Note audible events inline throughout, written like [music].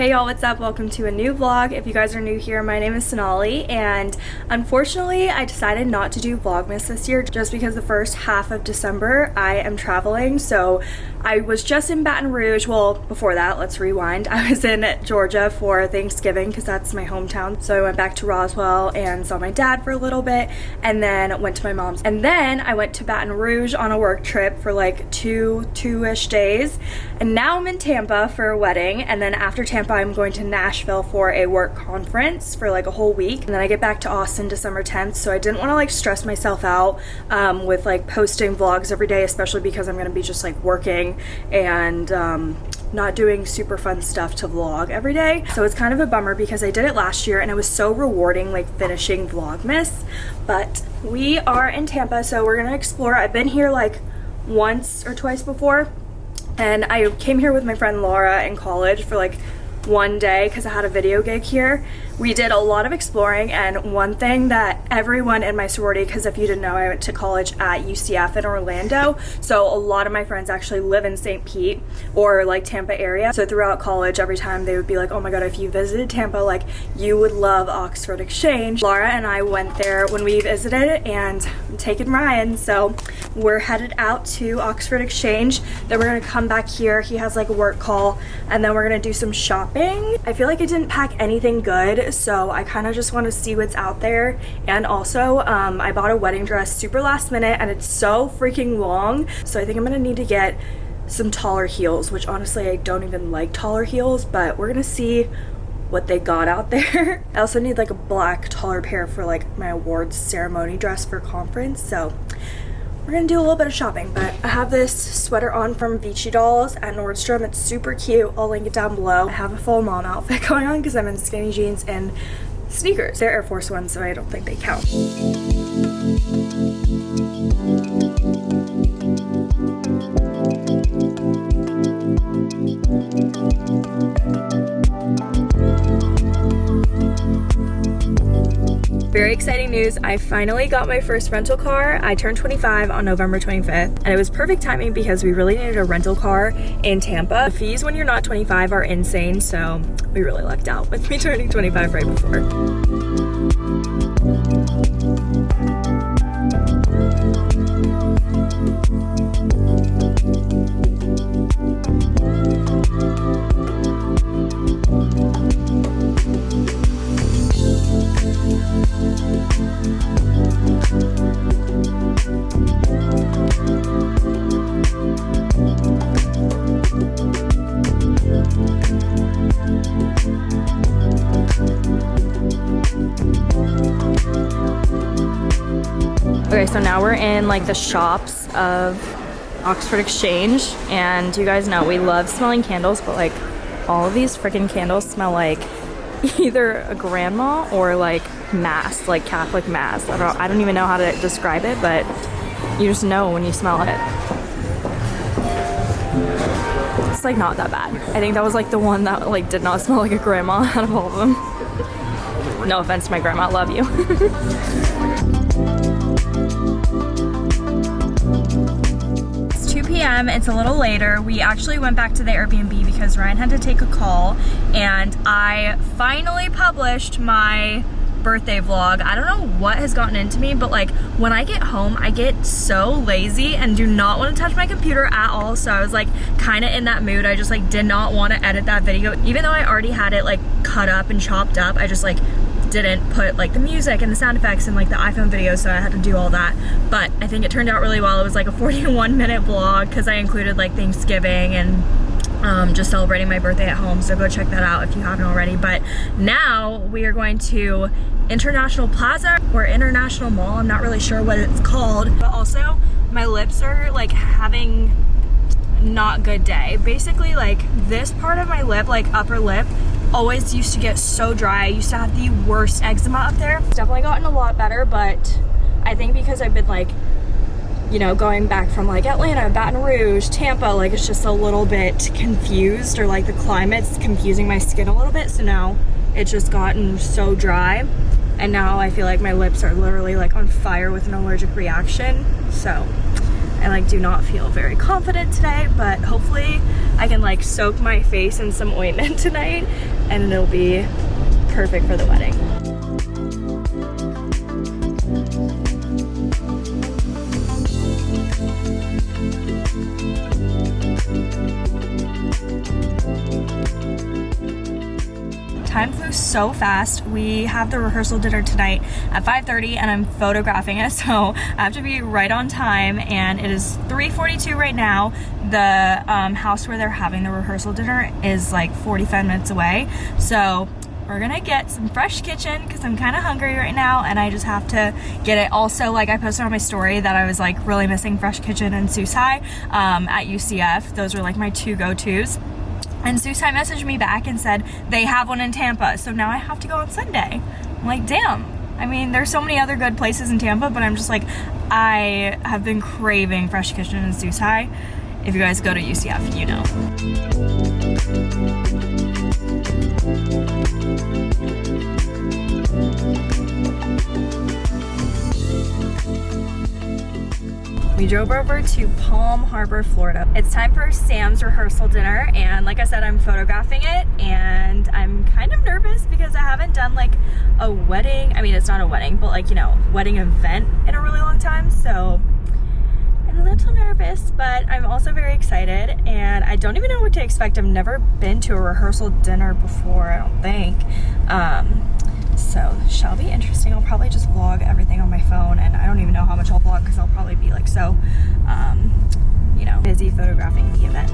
Hey y'all, what's up? Welcome to a new vlog. If you guys are new here, my name is Sonali and unfortunately I decided not to do Vlogmas this year just because the first half of December I am traveling. So I was just in Baton Rouge. Well, before that, let's rewind. [laughs] I was in Georgia for Thanksgiving because that's my hometown. So I went back to Roswell and saw my dad for a little bit and then went to my mom's. And then I went to Baton Rouge on a work trip for like two, two-ish days. And now I'm in Tampa for a wedding. And then after Tampa, I'm going to Nashville for a work conference for like a whole week. And then I get back to Austin December 10th. So I didn't want to like stress myself out um, with like posting vlogs every day, especially because I'm going to be just like working and um, not doing super fun stuff to vlog every day. So it's kind of a bummer because I did it last year and it was so rewarding like finishing Vlogmas. But we are in Tampa, so we're gonna explore. I've been here like once or twice before and I came here with my friend Laura in college for like one day because I had a video gig here. We did a lot of exploring and one thing that everyone in my sorority, because if you didn't know, I went to college at UCF in Orlando. So a lot of my friends actually live in St. Pete or like Tampa area. So throughout college, every time they would be like, oh my God, if you visited Tampa, like you would love Oxford Exchange. Laura and I went there when we visited and I'm taking Ryan. So we're headed out to Oxford Exchange. Then we're gonna come back here. He has like a work call and then we're gonna do some shopping. I feel like I didn't pack anything good. So I kind of just want to see what's out there. And also um, I bought a wedding dress super last minute and it's so freaking long. So I think I'm gonna need to get some taller heels, which honestly I don't even like taller heels, but we're gonna see what they got out [laughs] there. I also need like a black taller pair for like my awards ceremony dress for conference. So we're gonna do a little bit of shopping, but I have this sweater on from Vici Dolls at Nordstrom. It's super cute. I'll link it down below. I have a full mom outfit [laughs] going on because I'm in skinny jeans and sneakers. They're Air Force Ones, so I don't think they count. Very exciting news. I finally got my first rental car. I turned 25 on November 25th and it was perfect timing because we really needed a rental car in Tampa. The fees when you're not 25 are insane, so we really lucked out with me [laughs] turning 25 right before. Okay, so now we're in like the shops of Oxford Exchange and you guys know we love smelling candles but like all of these freaking candles smell like [laughs] either a grandma or like mass, like Catholic mass. I don't, I don't even know how to describe it but you just know when you smell it. It's like not that bad. I think that was like the one that like did not [laughs] smell like a grandma out of all of them. No offense to my grandma, love you. [laughs] p.m. It's a little later. We actually went back to the Airbnb because Ryan had to take a call and I finally published my birthday vlog. I don't know what has gotten into me, but like when I get home, I get so lazy and do not want to touch my computer at all. So I was like kind of in that mood. I just like did not want to edit that video. Even though I already had it like cut up and chopped up, I just like didn't put like the music and the sound effects in like the iPhone video so I had to do all that. But I think it turned out really well. It was like a [laughs] 41 minute vlog because I included like Thanksgiving and um, just celebrating my birthday at home. So go check that out if you haven't already. But now we are going to International Plaza or International Mall. I'm not really sure what it's called. But also my lips are like having not good day. Basically like this part of my lip like upper lip always used to get so dry. I used to have the worst eczema up there. It's definitely gotten a lot better, but I think because I've been like, you know, going back from like Atlanta, Baton Rouge, Tampa, like it's just a little bit confused or like the climate's confusing my skin a little bit. So now it's just gotten so dry. And now I feel like my lips are literally like on fire with an allergic reaction. So I like do not feel very confident today, but hopefully I can like soak my face in some ointment [laughs] tonight and it'll be perfect for the wedding. time flew so fast. We have the rehearsal dinner tonight at 5.30 and I'm photographing it, [laughs] so I have to be right on time and it is 3.42 right now. The um, house where they're having the rehearsal dinner is like 45 minutes away, so we're gonna get some fresh kitchen because I'm kind of hungry right now and I just have to get it. Also, like I posted on my story that I was like really missing fresh kitchen and Susai um, at UCF. Those were like my two go-tos. And Susai messaged me back and said they have one in Tampa, so now I have to go on Sunday. I'm like, damn. I mean, there's so many other good places in Tampa, but I'm just like, I have been craving Fresh Kitchen and Susai. If you guys go to UCF, you know. We drove over to Palm Harbor, Florida. It's time for Sam's rehearsal dinner and like I said, I'm photographing it and I'm kind of nervous because I haven't done like a wedding. I mean, it's not a wedding, but like, you know, wedding event in a really long time. So a little nervous, but I'm also very excited and I don't even know what to expect. I've never been to a rehearsal dinner before, I don't think. Um, so shall be interesting. I'll probably just vlog everything on my phone and I don't even know how much I'll vlog because I'll probably be like so, um, you know, busy photographing the event.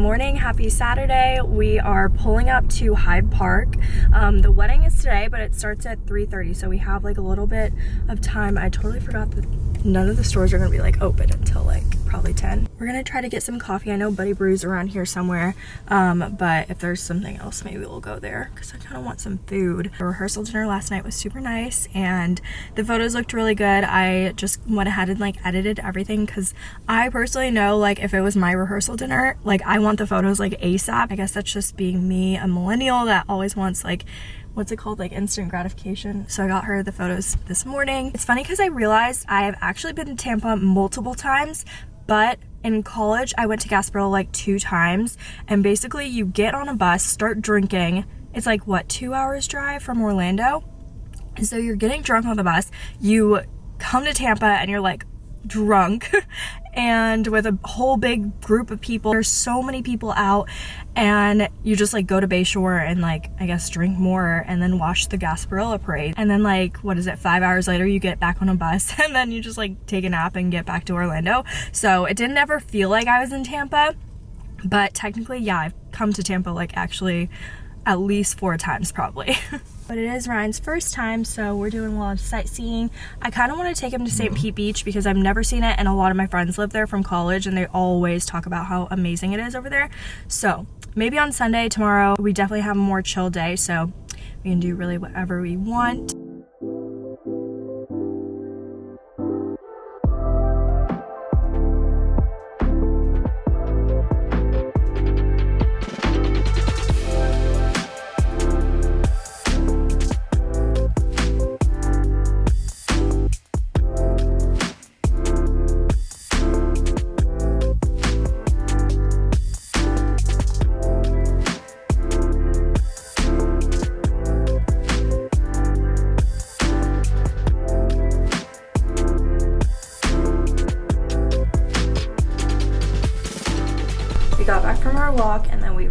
Morning happy saturday. We are pulling up to hyde park. Um, the wedding is today but it starts at 3:30, so we have like a little bit of time. I totally forgot that none of the stores are gonna be like open until like probably 10. We're gonna try to get some coffee. I know Buddy Brew's around here somewhere, um, but if there's something else, maybe we'll go there because I kind of want some food. The rehearsal dinner last night was super nice and the photos looked really good. I just went ahead and like edited everything because I personally know like if it was my rehearsal dinner, like I want the photos like ASAP. I guess that's just being me, a millennial that always wants like what's it called like instant gratification so i got her the photos this morning it's funny because i realized i have actually been to tampa multiple times but in college, I went to Gasparilla like two times. And basically, you get on a bus, start drinking. It's like, what, two hours drive from Orlando? And so you're getting drunk on the bus. You come to Tampa and you're like, drunk [laughs] and with a whole big group of people. There's so many people out and you just like go to Bayshore and like I guess drink more and then watch the Gasparilla parade. And then like what is it, five hours later you get back on a bus [laughs] and then you just like take a nap and get back to Orlando. So it didn't ever feel like I was in Tampa. But technically, yeah, I've come to Tampa like actually at least four times probably. [laughs] but it is Ryan's first time, so we're doing a lot of sightseeing. I kind of want to take him to St. Pete Beach because I've never seen it and a lot of my friends live there from college and they always talk about how amazing it is over there. So maybe on Sunday, tomorrow, we definitely have a more chill day, so we can do really whatever we want.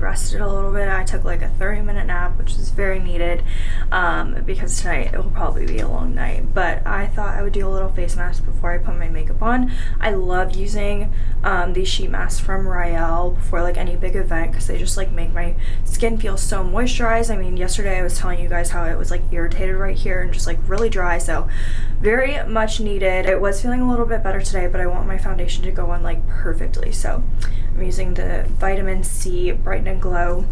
Rested a little bit. I took like a 30 minute nap, which is very needed um, because tonight it will probably be a long night. But I thought I would do a little face mask before I put my makeup on. I love using um, these sheet masks from Rael before like any big event because they just like make my skin feel so moisturized. I mean, yesterday I was telling you guys how it was like irritated right here and just like really dry. So very much needed. It was feeling a little bit better today, but I want my foundation to go on like perfectly. So I'm using the Vitamin C Brighten and Glow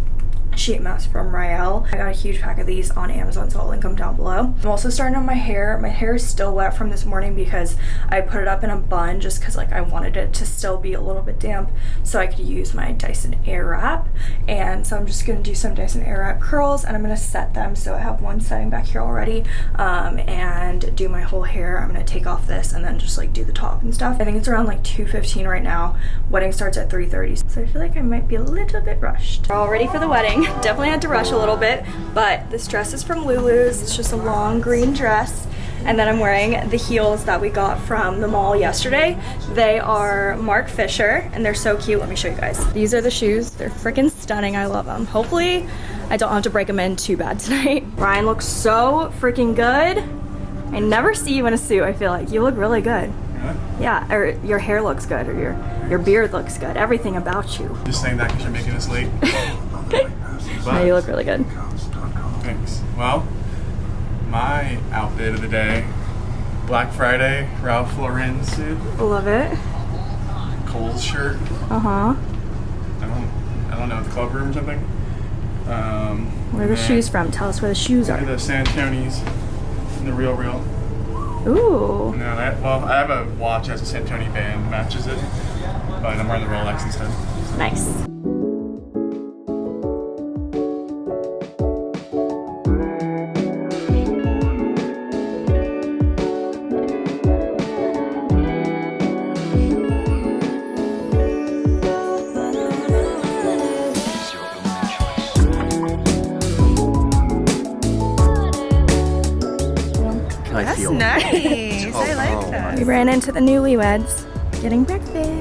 sheet mask from Rael. I got a huge pack of these on Amazon, so I'll link them down below. I'm also starting on my hair. My hair is still wet from this morning because I put it up in a bun just because like I wanted it to still be a little bit damp so I could use my Dyson Airwrap. And so I'm just gonna do some Dyson Airwrap curls and I'm gonna set them. So I have one setting back here already um, and do my whole hair. I'm gonna take off this and then just like do the top and stuff. I think it's around like 2.15 right now. Wedding starts at 3.30. So I feel like I might be a little bit rushed. We're all ready for the wedding. [laughs] Definitely had to rush a little bit, but this dress is from Lulu's. It's just a long green dress. And then I'm wearing the heels that we got from the mall yesterday. They are Marc Fisher and they're so cute. Let me show you guys. These are the shoes. They're freaking stunning. I love them. Hopefully I don't have to break them in too bad tonight. [laughs] Ryan looks so freaking good. I never see you in a suit, I feel like. You look really good. Yeah, or your hair looks good, or your, your beard looks good. Everything about you. Just saying that because you're making us late. [laughs] No, you look really good. Thanks. Well, my outfit of the day, Black Friday, Ralph Lauren suit, Love it. Kohl's shirt. Uh-huh. I don't, I don't know, the club room or something. Um, Where are the shoes from? Tell us where the shoes are. The Santoni's, and the Real Real. Ooh. No, I, well, I have a watch as a Santoni band matches it, but I'm wearing the Rolex instead. Nice. We ran into the newlyweds getting breakfast.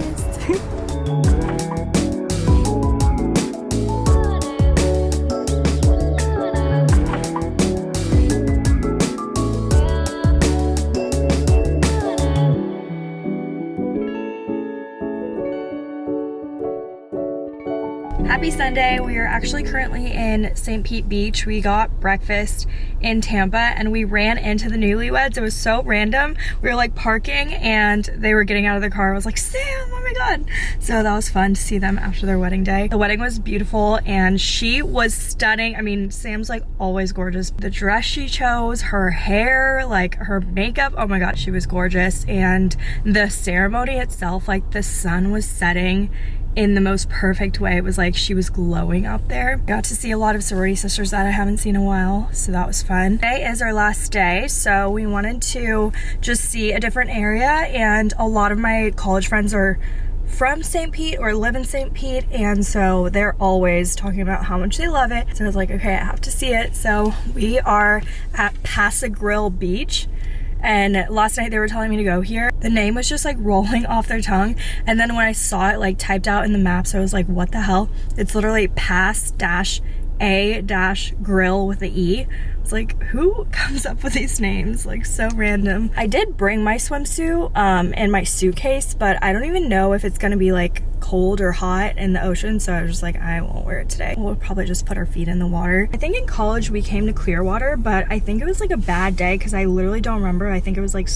Happy Sunday. We are actually currently in St. Pete Beach. We got breakfast in Tampa and we ran into the newlyweds. It was so random. We were like parking and they were getting out of the car. I was like, Sam, oh my God. So that was fun to see them after their wedding day. The wedding was beautiful and she was stunning. I mean, Sam's like always gorgeous. The dress she chose, her hair, like her makeup, oh my God, she was gorgeous. And the ceremony itself, like the sun was setting in the most perfect way. It was like she was glowing up there. Got to see a lot of sorority sisters that I haven't seen in a while, so that was fun. Today is our last day, so we wanted to just see a different area and a lot of my college friends are from St. Pete or live in St. Pete and so they're always talking about how much they love it. So I was like, okay, I have to see it. So we are at Pass-a-Grille Beach and last night they were telling me to go here. The name was just like rolling [laughs] off their tongue. And then when I saw it like typed out in the maps, I was like, what the hell? It's literally pass dash a dash grill with the E. It's like, who [laughs] comes up with these names? Like so random. I did bring my swimsuit um, in my suitcase, but I don't even know if it's gonna be like cold or hot in the ocean. So I was just like, I won't wear it today. We'll probably just put our feet in the water. I think in college we came to Clearwater, but I think it was like a bad day because I literally don't remember. I think it was like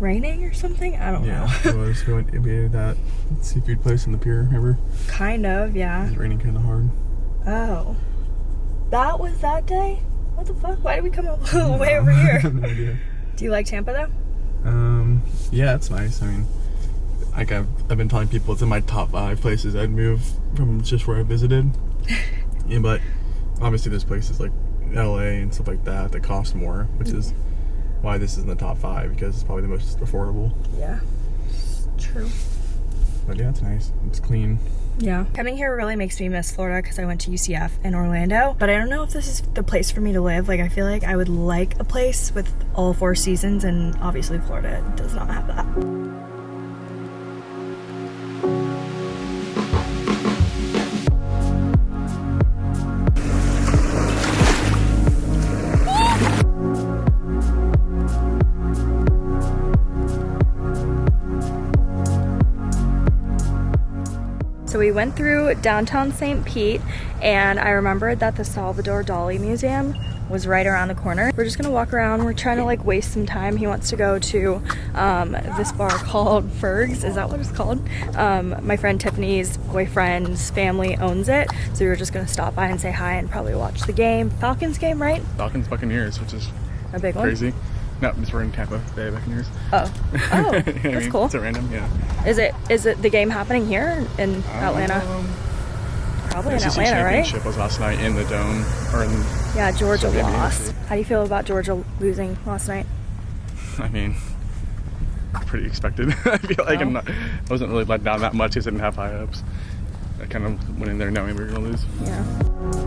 raining or something. I don't Yeah, know. it was. We went to that seafood place in the pier, remember? kind of, It yeah. was raining kind of hard. Oh. That was that day? What the fuck? Why did we come all the way over here? [laughs] no idea. Do you like Tampa though? Um, yeah, it's nice. I mean, like I've, I've been telling people it's in my top five places I'd move from just where I visited. [laughs] yeah, but obviously there's places like LA and stuff like that that cost more, which is why this is in the top five because it's probably the most affordable. Yeah. True. But yeah, it's nice. It's clean. Yeah. Coming here really makes me miss Florida because I went to UCF in Orlando. But I don't know if this is the place for me to live. Like, I feel like I would like a place with all four seasons, and obviously, Florida does not have that. So we went through downtown St. Pete, and I remembered that the Salvador Dali Museum was right around the corner. We're just gonna walk around. We're trying to like waste some time. He wants to go to um, this bar [laughs] called Ferg's. Is that what it's called? Um, my friend Tiffany's boyfriend's family owns it. So we were just gonna stop by and say hi and probably watch the game. Falcons game, right? Falcons Buccaneers, which is A big one. crazy. No, just we're in Tampa Bay Buccaneers. Oh, [laughs] oh, I that's mean, cool. It's a random, yeah. Is it is it the game happening here in Atlanta? Um, Probably in Atlanta, right? championship was last night in the dome, or in, Yeah, Georgia lost. How do you feel about Georgia losing last night? [laughs] I mean, pretty expected. [laughs] I feel like I'm not, I wasn't really let down that much. I didn't have high hopes. I kind of went in there knowing we were going to lose. Yeah.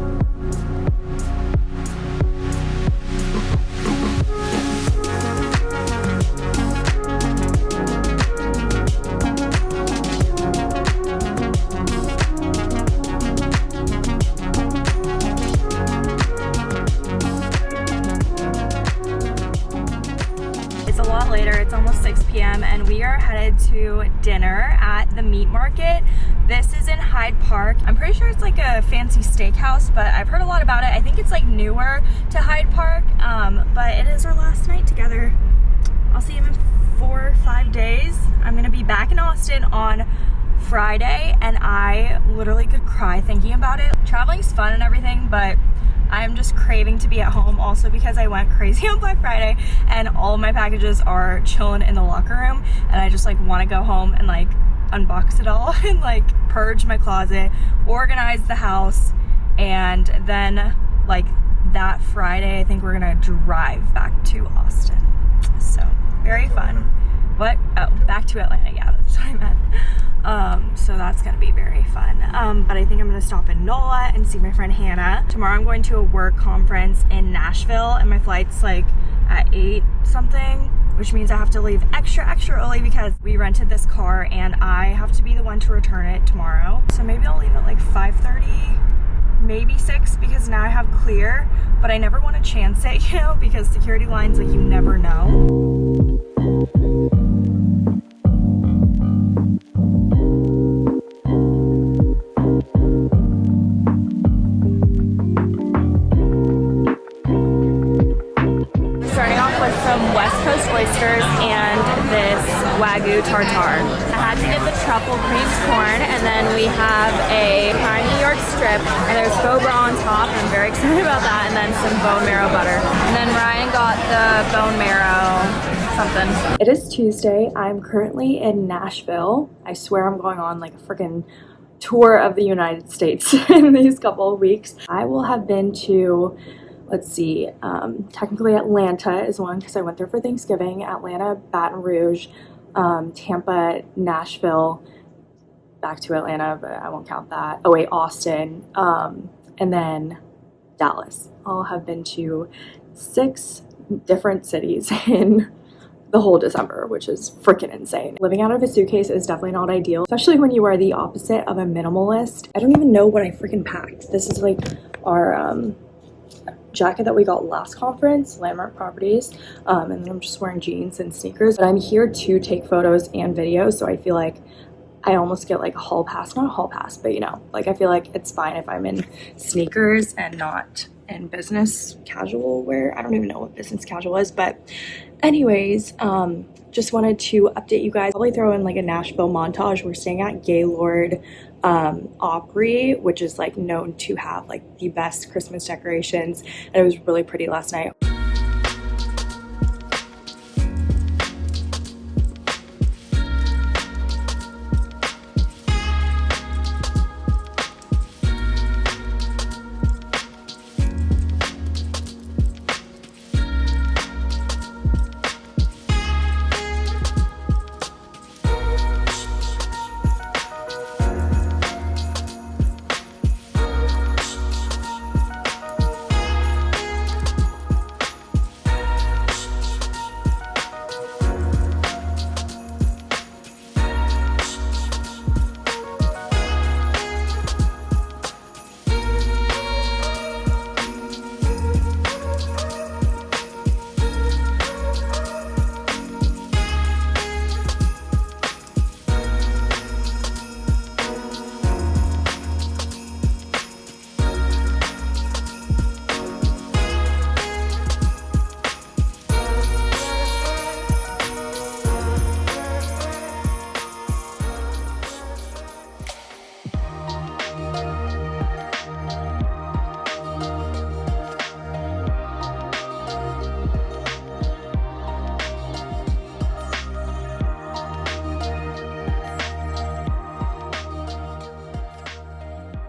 Headed to dinner at the meat market. This is in Hyde Park. I'm pretty sure it's like a fancy steakhouse, but I've heard a lot about it. I think it's like newer to Hyde Park, um, but it is our last night together. I'll see him in four or five days. I'm gonna be back in Austin on Friday, and I literally could cry thinking about it. Traveling's fun and everything, but I'm just craving to be at home also because I went crazy [laughs] on Black Friday and all my packages are chilling in the locker room and I just like want to go home and like unbox it all [laughs] and like purge my closet, organize the house and then like that Friday I think we're gonna drive back to Austin. So very fun. What? Oh, back to Atlanta. Yeah, that's what I meant. Um, so that's gonna be very fun. Um, but I think I'm gonna stop in NOLA and see my friend Hannah. Tomorrow I'm going to a work conference in Nashville and my flight's like at 8 something, which means I have to leave extra, extra early because we rented this car and I have to be the one to return it tomorrow. So maybe I'll leave at like 5.30 maybe six because now I have clear, but I never want to chance it, [laughs] you know, because security lines, like, you never know. Tuesday. I'm currently in Nashville. I swear I'm going on like a freaking tour of the United States [laughs] in these couple of weeks. I will have been to let's see, um, technically Atlanta is one because I went there for Thanksgiving. Atlanta, Baton Rouge, um, Tampa, Nashville, back to Atlanta, but I won't count that. Oh wait, Austin, um, and then Dallas. I'll have been to six different cities [laughs] in the whole December, which is freaking insane. Living out of a suitcase is definitely not ideal, especially when you are the opposite of a minimalist. I don't even know what I freaking packed. This is like our um, jacket that we got last conference, Landmark Properties, um, and then I'm just wearing jeans and sneakers. But I'm here to take photos and videos, so I feel like I almost get like a hall pass, not a hall pass, but you know, like I feel like it's fine if I'm in sneakers and not in business casual wear. I don't even know what business casual is, but anyways, um, just wanted to update you guys. Probably throw in like a Nashville montage. We're staying at Gaylord um, Opry, which is like known to have like the best Christmas decorations. And it was really pretty last night.